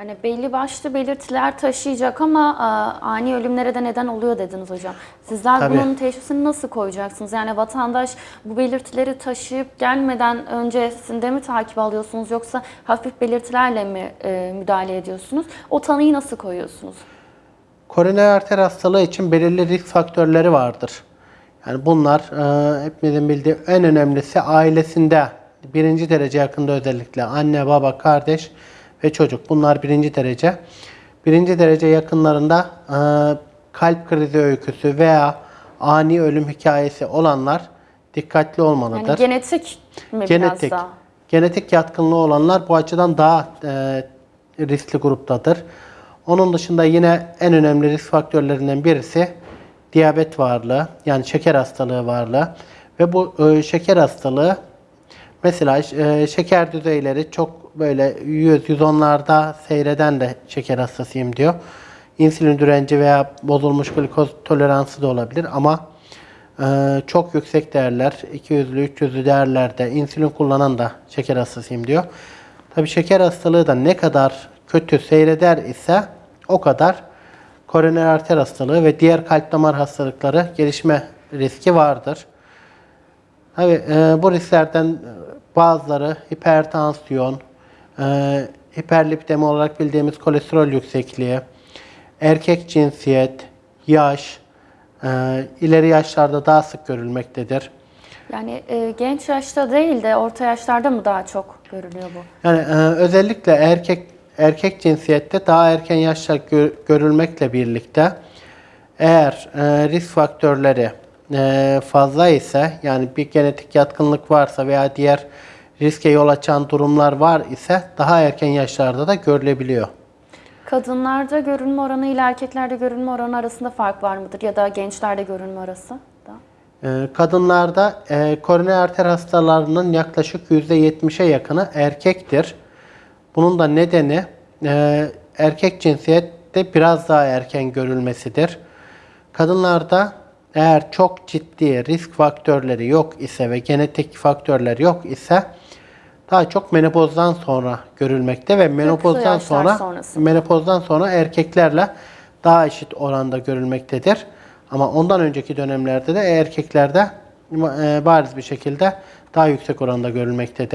Yani belli başlı belirtiler taşıyacak ama a, ani ölümlere de neden oluyor dediniz hocam. Sizler Tabii. bunun teşhisini nasıl koyacaksınız? Yani vatandaş bu belirtileri taşıyıp gelmeden öncesinde mi takip alıyorsunuz yoksa hafif belirtilerle mi e, müdahale ediyorsunuz? O tanıyı nasıl koyuyorsunuz? Koroner arter hastalığı için belirli risk faktörleri vardır. Yani bunlar e, hepimizin bildiği en önemlisi ailesinde birinci derece yakında özellikle anne, baba, kardeş ve çocuk. Bunlar birinci derece. Birinci derece yakınlarında e, kalp krizi öyküsü veya ani ölüm hikayesi olanlar dikkatli olmalıdır. Yani genetik mi Genetik. biraz daha? Genetik yatkınlığı olanlar bu açıdan daha e, riskli gruptadır. Onun dışında yine en önemli risk faktörlerinden birisi diyabet varlığı, yani şeker hastalığı varlığı ve bu e, şeker hastalığı mesela e, şeker düzeyleri çok böyle 100-110'larda seyreden de şeker hastasıyım diyor. İnsülin direnci veya bozulmuş glikoz toleransı da olabilir ama ee, çok yüksek değerler, 200'lü, 300'lü değerlerde insülin kullanan da şeker hastasıyım diyor. Tabi şeker hastalığı da ne kadar kötü seyreder ise o kadar koroner arter hastalığı ve diğer kalp damar hastalıkları gelişme riski vardır. Tabi bu risklerden e, bazıları hipertansiyon, e, hiperlipidemi olarak bildiğimiz kolesterol yüksekliği, erkek cinsiyet, yaş, e, ileri yaşlarda daha sık görülmektedir. Yani e, genç yaşta değil de orta yaşlarda mı daha çok görülüyor bu? Yani e, özellikle erkek erkek cinsiyette daha erken yaşta gö- görülmekle birlikte eğer e, risk faktörleri e, fazla ise yani bir genetik yatkınlık varsa veya diğer riske yol açan durumlar var ise daha erken yaşlarda da görülebiliyor. Kadınlarda görülme oranı ile erkeklerde görülme oranı arasında fark var mıdır? Ya da gençlerde görülme arası da? Ee, Kadınlarda e, koroner arter hastalarının yaklaşık %70'e yakını erkektir. Bunun da nedeni e, erkek cinsiyette biraz daha erken görülmesidir. Kadınlarda eğer çok ciddi risk faktörleri yok ise ve genetik faktörler yok ise daha çok menopozdan sonra görülmekte ve menopozdan sonra sonrası. menopozdan sonra erkeklerle daha eşit oranda görülmektedir. Ama ondan önceki dönemlerde de erkeklerde e, bariz bir şekilde daha yüksek oranda görülmektedir.